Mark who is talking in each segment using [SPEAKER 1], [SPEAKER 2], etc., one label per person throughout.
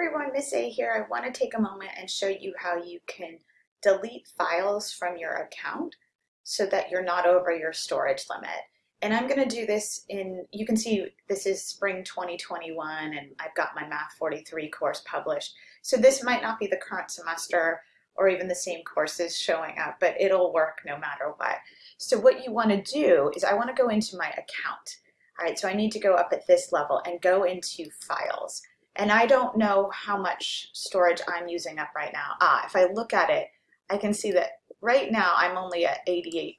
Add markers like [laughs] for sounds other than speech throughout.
[SPEAKER 1] everyone, Miss A here. I want to take a moment and show you how you can delete files from your account so that you're not over your storage limit. And I'm going to do this in, you can see this is spring 2021 and I've got my Math 43 course published. So this might not be the current semester or even the same courses showing up, but it'll work no matter what. So what you want to do is I want to go into my account. All right, so I need to go up at this level and go into files. And I don't know how much storage I'm using up right now. Ah, if I look at it, I can see that right now I'm only at 88%.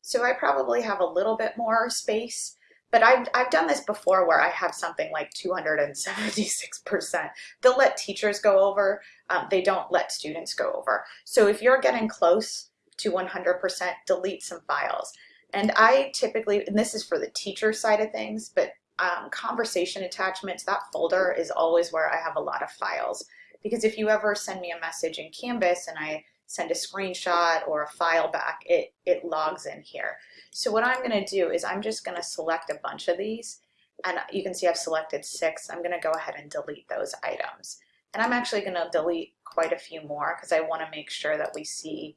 [SPEAKER 1] So I probably have a little bit more space, but I've, I've done this before where I have something like 276%. [laughs] They'll let teachers go over, um, they don't let students go over. So if you're getting close to 100%, delete some files. And I typically, and this is for the teacher side of things, but um, conversation attachments, that folder is always where I have a lot of files. Because if you ever send me a message in Canvas and I send a screenshot or a file back, it, it logs in here. So what I'm gonna do is I'm just gonna select a bunch of these and you can see I've selected six. I'm gonna go ahead and delete those items. And I'm actually gonna delete quite a few more because I wanna make sure that we see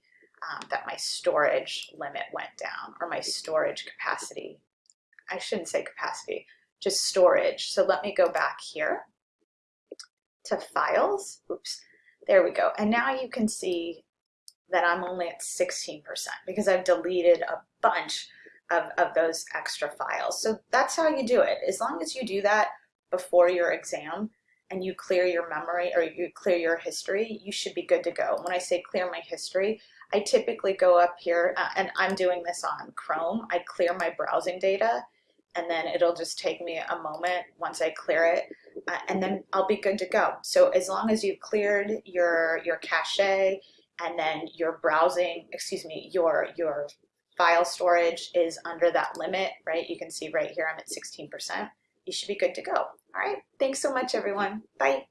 [SPEAKER 1] um, that my storage limit went down or my storage capacity. I shouldn't say capacity, just storage. So let me go back here to files. Oops, there we go. And now you can see that I'm only at 16% because I've deleted a bunch of, of those extra files. So that's how you do it. As long as you do that before your exam and you clear your memory or you clear your history, you should be good to go. When I say clear my history, I typically go up here uh, and I'm doing this on Chrome. I clear my browsing data and then it'll just take me a moment once I clear it uh, and then I'll be good to go. So as long as you've cleared your, your cache and then your browsing, excuse me, your, your file storage is under that limit, right? You can see right here I'm at 16%. You should be good to go. All right, thanks so much everyone. Bye.